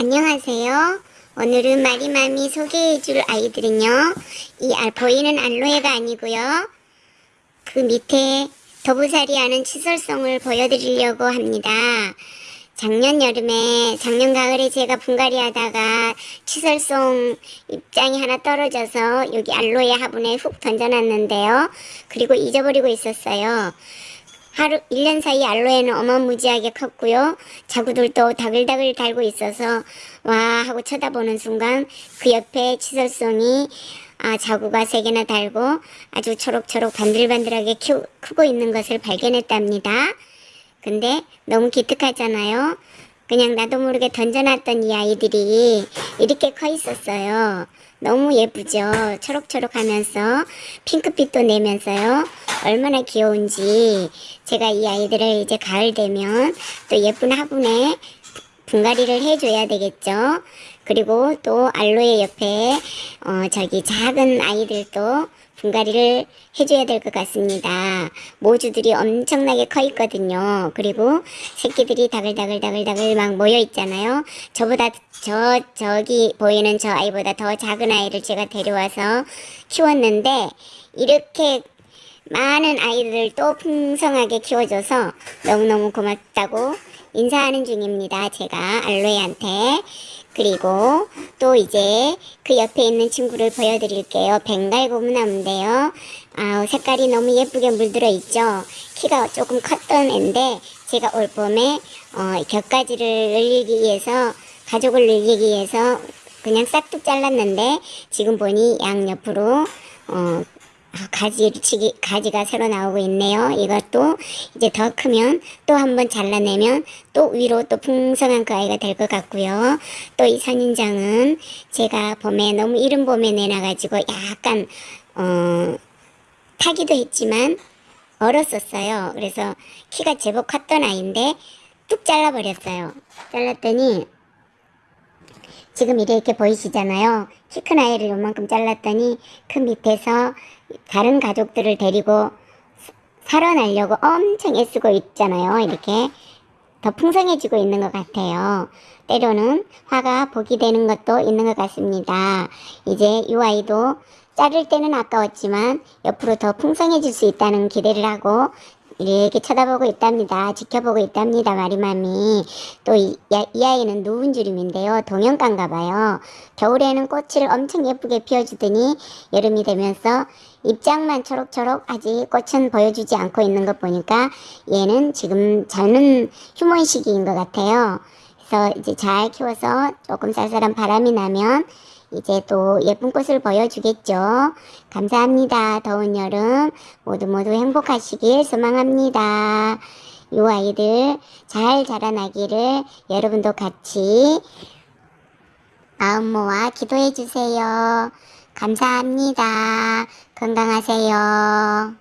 안녕하세요. 오늘은 마리맘이 소개해줄 아이들은요. 이 알- 보이는 알로에가 아니고요. 그 밑에 더부살이 하는 치설송을 보여드리려고 합니다. 작년 여름에, 작년 가을에 제가 분갈이 하다가 치설송 입장이 하나 떨어져서 여기 알로에 화분에 훅 던져놨는데요. 그리고 잊어버리고 있었어요. 하루, 1년 사이 알로에는 어마무지하게 컸고요. 자구들도 다글다글 달고 있어서, 와, 하고 쳐다보는 순간 그 옆에 치설송이 아, 자구가 세 개나 달고 아주 초록초록 반들반들하게 키 크고 있는 것을 발견했답니다. 근데 너무 기특하잖아요. 그냥 나도 모르게 던져놨던 이 아이들이 이렇게 커 있었어요. 너무 예쁘죠? 초록초록 하면서 핑크빛도 내면서요. 얼마나 귀여운지 제가 이 아이들을 이제 가을 되면 또 예쁜 화분에 분갈이를 해줘야 되겠죠. 그리고 또 알로에 옆에 어 저기 작은 아이들도 분갈이를 해줘야 될 것 같습니다. 모주들이 엄청나게 커 있거든요. 그리고 새끼들이 다글다글다글다글 막 모여 있잖아요. 저보다 저 저기 보이는 저 아이보다 더 작은 아이를 제가 데려와서 키웠는데 이렇게 많은 아이들을 또 풍성하게 키워줘서 너무너무 고맙다고 인사하는 중입니다. 제가 알로에한테. 그리고 또 이제 그 옆에 있는 친구를 보여드릴게요. 벵갈 고무나무인데요. 아 색깔이 너무 예쁘게 물들어 있죠. 키가 조금 컸던 애인데 제가 올 봄에 어, 곁가지를 늘리기 위해서 가족을 늘리기 위해서 그냥 싹둑 잘랐는데 지금 보니 양옆으로 어, 가지 치기 가지가 새로 나오고 있네요. 이것도 이제 더 크면 또 한번 잘라내면 또 위로 또 풍성한 그 아이가 될 것 같고요. 또 이 선인장은 제가 봄에 너무 이른 봄에 내놔가지고 약간 어 타기도 했지만 얼었었어요. 그래서 키가 제법 컸던 아이인데 뚝 잘라버렸어요. 잘랐더니 지금 이렇게 보이시잖아요. 키 큰 아이를 요만큼 잘랐더니 그 밑에서 다른 가족들을 데리고 살아나려고 엄청 애쓰고 있잖아요. 이렇게 더 풍성해지고 있는 것 같아요. 때로는 화가 복이 되는 것도 있는 것 같습니다. 이제 이 아이도 자를 때는 아까웠지만 옆으로 더 풍성해질 수 있다는 기대를 하고 이렇게 쳐다보고 있답니다. 지켜보고 있답니다. 마리맘이. 또이 이 아이는 누운주림인데요. 동영가인가 봐요. 겨울에는 꽃을 엄청 예쁘게 피워주더니 여름이 되면서 입장만 초록초록 아직 꽃은 보여주지 않고 있는 것 보니까 얘는 지금 저는 휴먼 시기인 것 같아요. 그래서 이제 잘 키워서 조금 쌀쌀한 바람이 나면 이제 또 예쁜 꽃을 보여주겠죠. 감사합니다. 더운 여름 모두 모두 행복하시길 소망합니다. 이 아이들 잘 자라나기를 여러분도 같이 마음 모아 기도해 주세요. 감사합니다. 건강하세요.